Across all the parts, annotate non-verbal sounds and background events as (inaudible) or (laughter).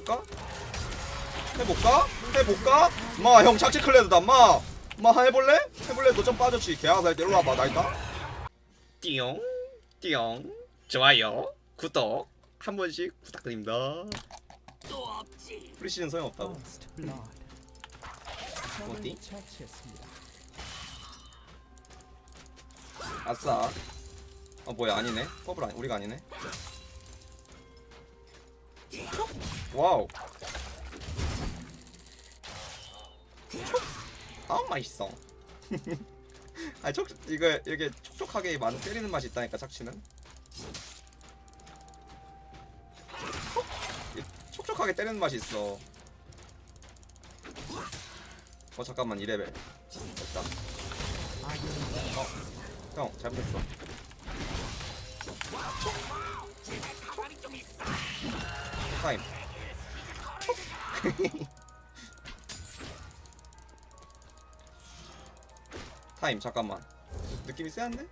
해볼까? 해볼까? 해볼까? 마 형 착지 클레드다 마! 마 해볼래? 해볼래? 너 좀 빠졌지 개아살 때 일로 와봐 나 있다 띠용 띠용 좋아요 구독 한 번씩 부탁드립니다. 프리시즌 소용없다고. 어디? 아싸 어 뭐야 아니네 퍼블 아니 우리가 아니네 와우. 아우 맛있어. (laughs) 아니 촉 이거 이게 촉촉하게 많이 때리는 맛이 있다니까 착취는? 이 촉촉하게 때리는 맛이 있어. 어 잠깐만 2레벨. 됐다. 아군이 형 잘못했어. 타임. (laughs) 타임 잠깐만. 느낌이 세한데?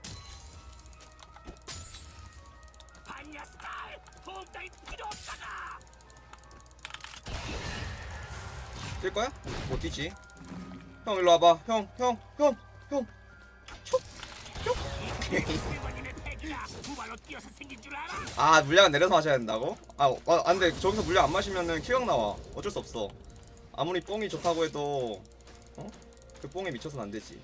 뛸 거야? 못 뛰지? 형 일로 와봐. 형 형 형형. 일본 (laughs) 아? 아 물량은 내려서 마셔야 된다고? 아, 아 안돼 저기서 물량 안 마시면은 큐형 나와. 어쩔 수 없어. 아무리 뽕이 좋다고 해도 어? 그 뽕에 미쳐서는 안 되지.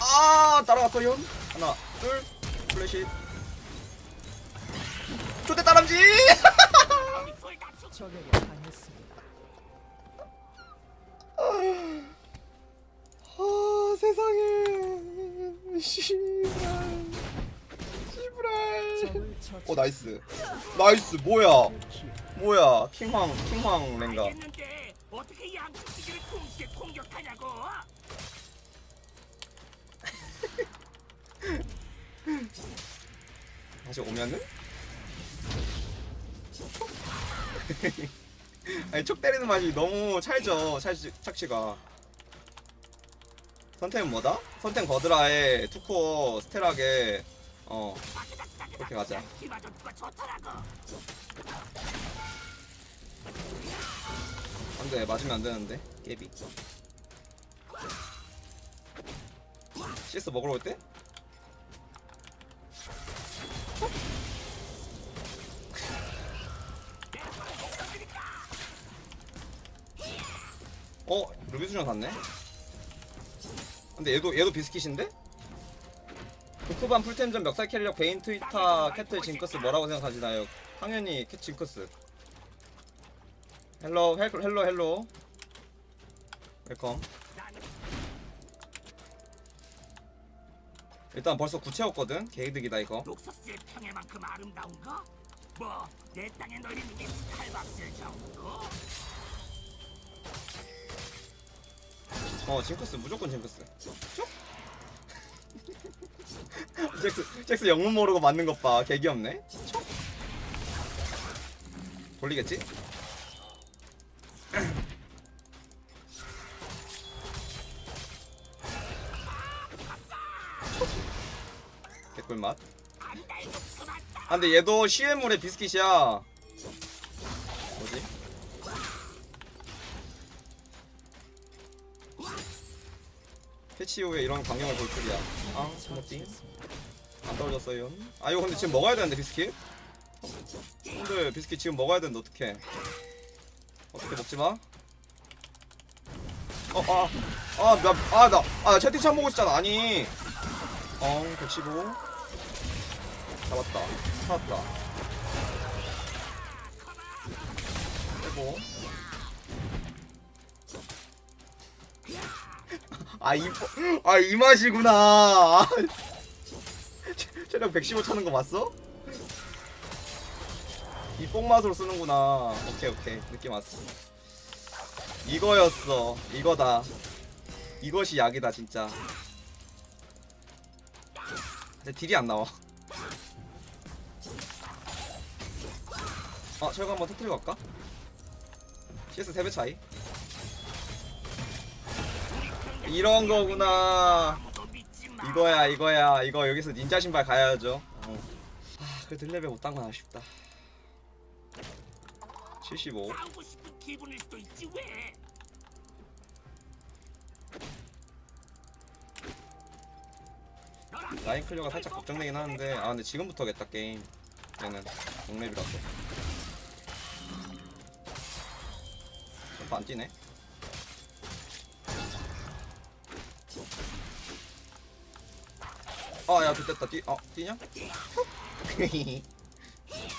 아 따라갔어 현 하나 둘 플래시. 초대 따람쥐 (laughs) 세상에. 씨발. 씨발. 오 나이스. 나이스 뭐야? 뭐야? 킹황 킹황 랭가. 어떻게 양쪽 기지를 동시에 공격하냐고? 다시 오면은? (laughs) 아니 촉 때리는 맛이 너무 찰져 찰지, 착취가 선택은 뭐다? 선택 거드라에 투코어 스테락에 어 그렇게 가자. 안돼 맞으면 안 되는데 깨비 CS 먹으러 올 때? 어? 루비 수정 갔네? 근데 얘도 얘도 비스킷인데? 도크반 풀템전 멱살 캐리력 베인 트위터 캐틀 징크스 뭐라고 생각하시나요? 당연히 캐 징크스 헬로 헬로 헬로 헬로 웰컴 일단 벌써 구체였거든 개이득이다 이거 녹서스의 평해만큼 아름다운 거? 뭐내 땅에 널린 게 칼박질 정도? 어 징크스 무조건 징크스. 쭉 잭스 잭스 영문 모르고 맞는 것봐. 개귀엽네. 쭉. 돌리겠지? 개꿀맛. 아 근데 얘도 시외물의 비스킷이야. 뭐지? 패치 이후에 이런 광경을 볼 줄이야. 아 스모팅 안 떨어졌어요. 아 이거 근데 지금 먹어야 되는데 비스킷? 근데 비스킷 지금 먹어야 되는데 어떡해. 어떻게 먹지마? 어, 어아아 나 아나 채팅창 보고 있잖아 아니. 어 115 잡았다. 살았다. 빼고 아 이 아, 이 맛이구나. 아, 체- 체력 115 차는 거 봤어? 이 뽕맛으로 쓰는구나. 오케이 오케이. 느낌 왔어. 이거였어. 이거다. 이것이 약이다 진짜. 근데 딜이 안 나와. 아 철거 한번 터뜨리고 갈까? CS 3배 차이 이런 거구나. 이거야 이거야. 이거 여기서 닌자 신발 가야죠. 어. 아 그래도 1레벨 못딴 건 아쉽다. 75 싸우고 싶은 기분일 수도 있지 왜? 너랑 라인 clear가 살짝 걱정되긴 하는데 아 근데 지금부터겠다 게임. 얘는 6렙이라서. 점프 안 뛰네 아야 좆됐다 뛰.. 어 뛰냐? (laughs)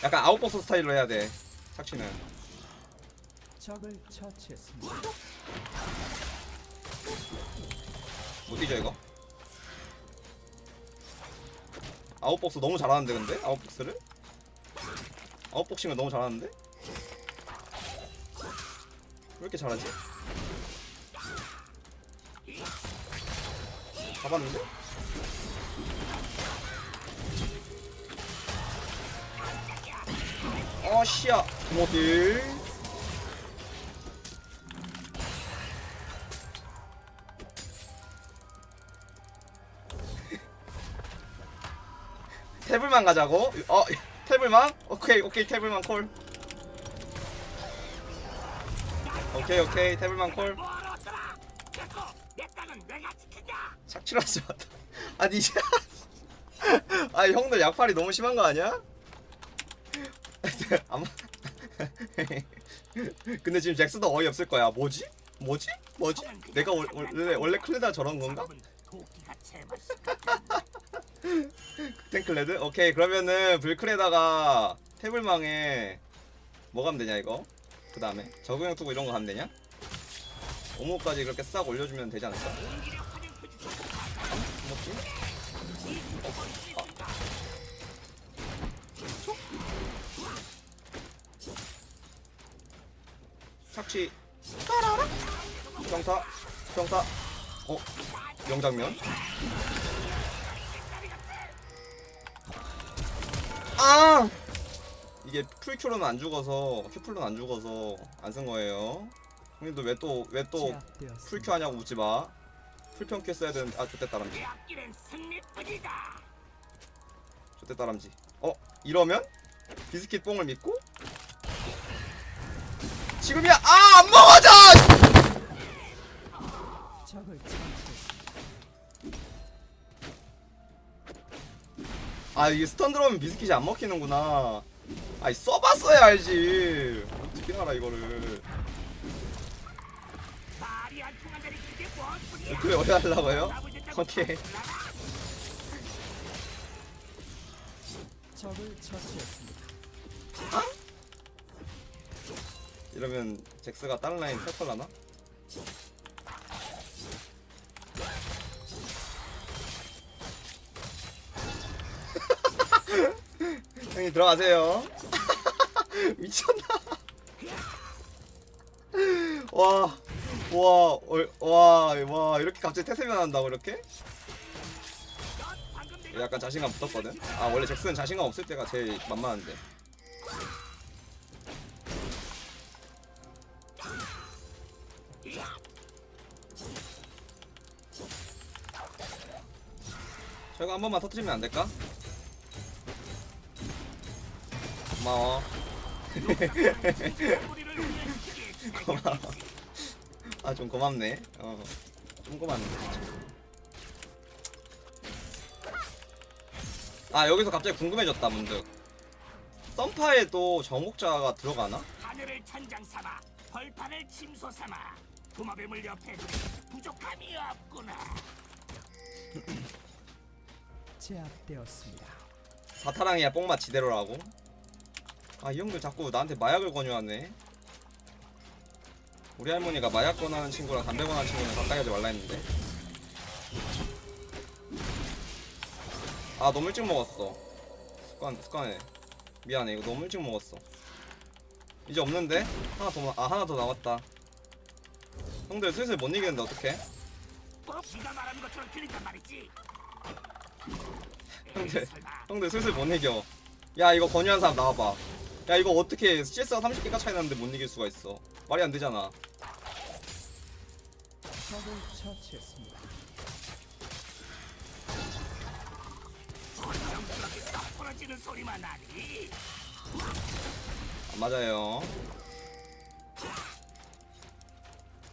약간 outbox 스타일로 해야 돼 착취는. 못 뛰죠 이거? outbox 너무 잘하는데 근데? outbox를? 아웃복싱을 너무 잘하는데? 왜 이렇게 잘하지? 잡았는데? 어 씨야 모딜 태블만 가자고? 어 태블만? 오케이 오케이 태블만 콜 오케이 오케이 태블만 콜 지킨다. 착취하지 마다 아니 (laughs) 아니 형들 약팔이 너무 심한 거 아니야? (laughs) 아마 (laughs) 근데 지금 잭스도 어이없을 거야 뭐지? 뭐지? 뭐지? 내가 월- 원래 원래 클레다 저런 건가? (laughs) 탱클레드? 오케이 그러면은 불클에다가 태블망에 뭐 가면 되냐 이거? 그 다음에 적응형 투구 이런 거 가면 되냐? 오모까지 그렇게 싹 올려주면 되지 않을까? 뭐지? 착취 따라라 평타 평타 어? 명장면 아! 이게 풀큐로는 안 죽어서 큐플로는 안 죽어서 안 쓴 거예요. 형님도 왜 또 왜 또. 풀큐 하냐고 묻지 마. 풀평큐 써야 되는 아 좋댔다 람지. 내 앞길은 승리뿐이다. 좋댔다 람지. 어 이러면 비스킷 뽕을 믿고 지금이야 아 안 먹어져. 아 이게 스턴 들어오면 비스킷이 안 먹히는구나. 아이 써봤어야 알지. 어떻게 알아 이거를. 그래 어디 하려고요? 오케이. 적을 처치했습니다. 이러면 잭스가 다른 라인 탈걸라나? (laughs) 형님 들어가세요. (laughs) 미쳤나? (laughs) 와, 와, 얼- 와, 와 이렇게 갑자기 태세면 한다고 이렇게? 약간 자신감 붙었거든. 아 원래 잭스는 자신감 없을 때가 제일 만만한데. 저거 한 번만 터트리면 안 될까? 고마워. 고마워. 아 좀 고맙네. 어, 좀 고맙네. 아 여기서 갑자기 궁금해졌다 문득. 썸파에도 정복자가 들어가나? 하늘을 천장 삼아 벌판을 침소 삼아 도마뱀을 옆에 두니 부족함이 없구나. (clears throat) 제압되었습니다. 사타랑이야 뽕맛 지대로라고. 아 이 형들 자꾸 나한테 마약을 권유하네. 우리 할머니가 마약 권하는 친구랑 담배 권하는 친구는 가까이 하지 말라 했는데. 아 너무 일찍 먹었어. 습관 습관해. 미안해 이거 너무 일찍 먹었어. 이제 없는데 하나 더 아 하나 더 남았다. 형들 슬슬 못 이기는데 어떡해? 꼭 네가 말하는 것처럼 들린단 말이지. 형들 형들 슬슬 못 이겨. 야 이거 권유한 사람 나와봐. 야 이거 어떻게 CS가 30개가 차이 나는데 못 이길 수가 있어. 말이 안 되잖아. 안 맞아요.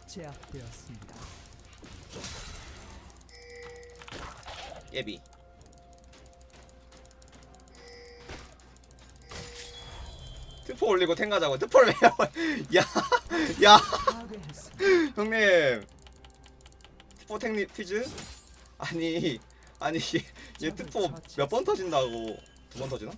제압되었습니다. 예비. 트포 올리고 탱 가자고 트포를 왜 야야. 형님 트포 탱리 퀴즈? 아니 아니 얘, 얘 트포 몇 번 터진다고 두 번 터지나?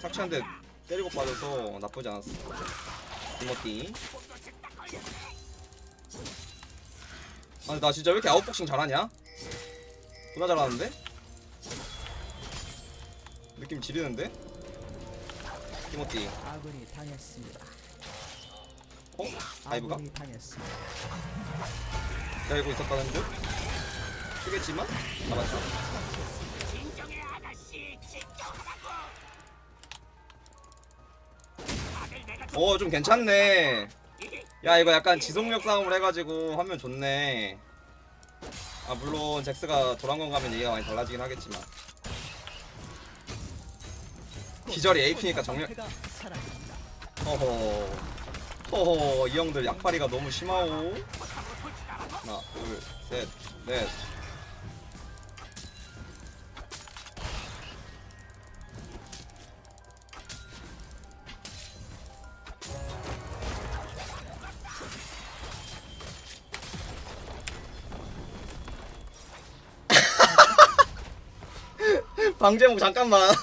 착취한테 때리고 빠져서 나쁘지 않았어 디모티 아니 나 진짜 왜 이렇게 아웃복싱 잘하냐? 존나 잘하는데? 느낌 지리는데? 티모티 아군이 당했습니다. 어? dive가? 아군이 당했습니다. 기다리고 있었다는 듯? 쓰겠지만? 잡았죠 좀어좀 괜찮네 야 이거 약간 지속력 싸움을 해가지고 하면 좋네. 아 물론 잭스가 도란건 가면 얘기가 많이 달라지긴 하겠지만. 기절이 AP니까 정렬. 허허. 허허 이 형들 약파리가 너무 심하오. 하나 둘셋넷 방제목 잠깐만. (laughs)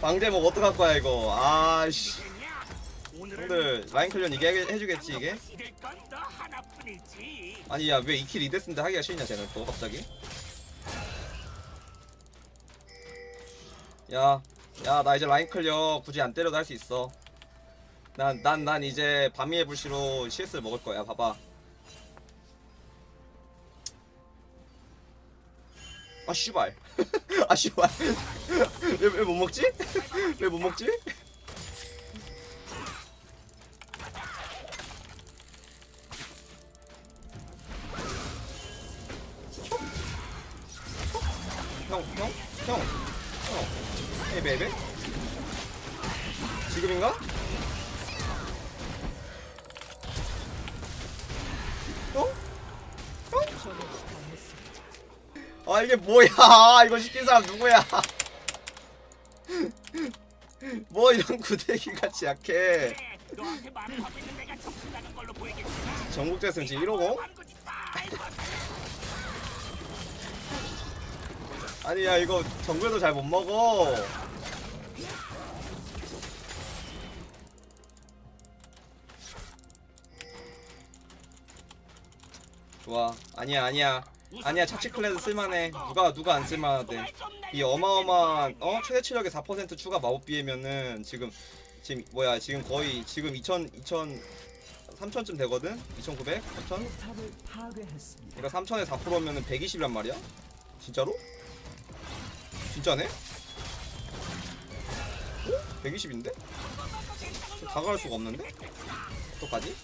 방제목 어떡할 거야 이거? 아씨. 형들 line clear는 이게 해- 해주겠지 이게? 아니 야왜 2 kill 2 death인데 하기가 싫냐 쟤는 또 갑자기? 야 야 나 이제 line clear 굳이 안 때려도 할 수 있어. 난난난 이제 바미의 불씨로 CS 먹을 거야 봐봐 아 씨발 (laughs) 아 씨발 (laughs) 왜 못 먹지? 왜 못 먹지? 아 이게 뭐야? 이거 시킨 사람 누구야? (laughs) 뭐 이런 구대기 같이 약해. 그래, 너한테 말을 하고 있는 내가 정신 나간 걸로 보이겠지만 전국 대승 지금 이러고? 아니 야 이거 정글도 잘 못 먹어. 좋아. 아니야 아니야. 아니야 착취 클레드 쓸만해. 누가 누가 안 쓸만하대. 이 어마어마한 어 최대 치력의 4% 추가 마법 비에면은 지금 지금 뭐야 지금 거의 지금 2000 2000 3000쯤 되거든. 2900, 3000. 탑을 파괴했습니다. 그러니까 3000에 4%면은 120이란 말이야? 진짜로? 진짜네? 어? 120인데? 다가갈 수가 없는데? 어떡하지?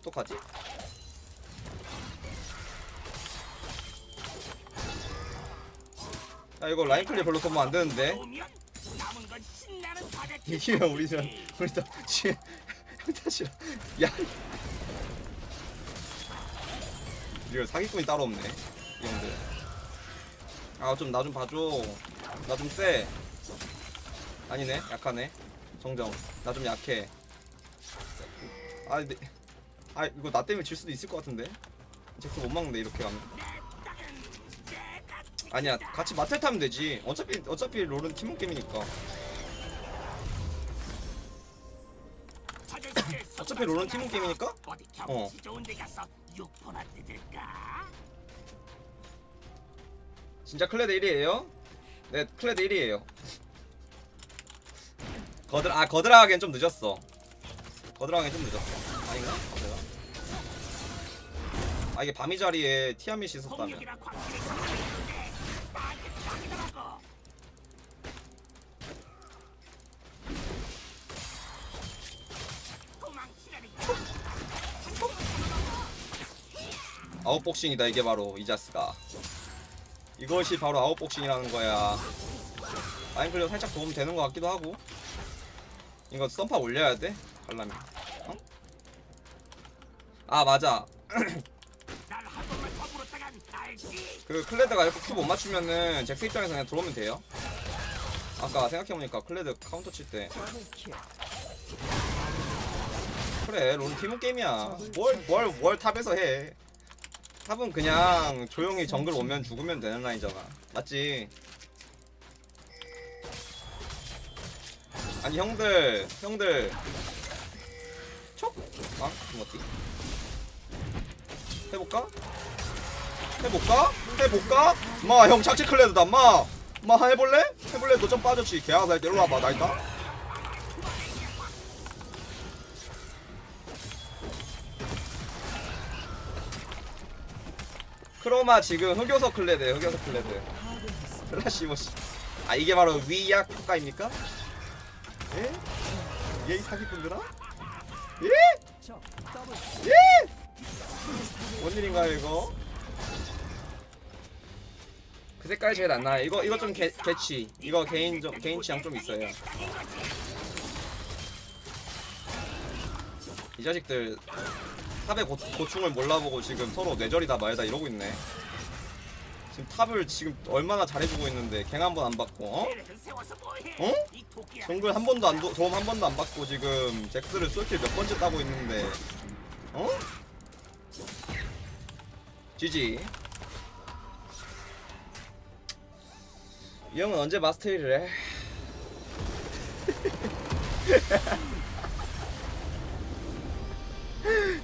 어떡하지? 야 이거 라인 클리어 별로 도움 안 되는데. (laughs) 이기면 우리 저 우리 또 지금 형 탓이라 야. 이거 사기꾼이 따로 없네 이 형들. 아 좀 나 좀 봐줘. 나 좀 쎄. 아니네 약하네. 정정. 나 좀 약해. 아 근데 아 이거 나 때문에 질 수도 있을 것 같은데? 잭스 못 막는데 이렇게 가면 아니야 같이 마텔 타면 되지. 어차피 어차피 롤은 팀원 게임이니까. 어차피 롤은 팀원 게임이니까? 어. 진짜 클레드 1위에요? 네 클레드 1위에요. 거드라 아 거드라 하기엔 좀 늦었어. 거드라 하기엔 좀 늦었어. 아닌가? 내가 아 이게 바미 자리에 Tiamat이 있었다면 아웃복싱이다 이게 바로 이 자식아. 이것이 바로 아웃복싱이라는 거야. line clear 살짝 도움 되는 것 같기도 하고. 이거 선파 올려야 돼? 갈라면. 어? 아 맞아. (clears throat) 그 클레드가 이렇게 Q 못 맞추면은 잭스 입장에서 그냥 들어오면 돼요. 아까 생각해보니까 클레드 카운터 칠 때. 그래 론 팀은 게임이야. 뭘 뭘 뭘 탑에서 해 탑은 그냥 조용히 정글 오면 죽으면 되는 라인잖아 맞지 아니 형들 형들 촉? 아? 뭐지? 해볼까? 해볼까? 해볼까? 마 형 착지 클레드다 마! 마 해볼래? 해볼래? 너 좀 빠졌지 개아살 때 일로 와봐 나 있다 chroma 지금 흑요석 클레드 흑요석 클레드 placebo지 아 이게 바로 위약 효과입니까? 예? 예? 이 사기꾼들아? 예? 적 더블 뭔 일인가요 이거? 그 색깔이 제일 안 나아요 이거 이거 좀 개, 개치 이거 개인 좀 개인 취향 좀 있어요 이 자식들 탑의 고, 고충을 몰라보고 지금 서로 뇌절이다 말다 이러고 있네 지금 탑을 지금 얼마나 잘해주고 있는데 갱 한 번 안 받고 어? 어? 정글 한 번도 안 도, 도움 한 번도 안 받고 지금 잭스를 쏠킬 몇 번째 따고 있는데 어? GG 이 형은 언제 마스터 1을 해? (laughs)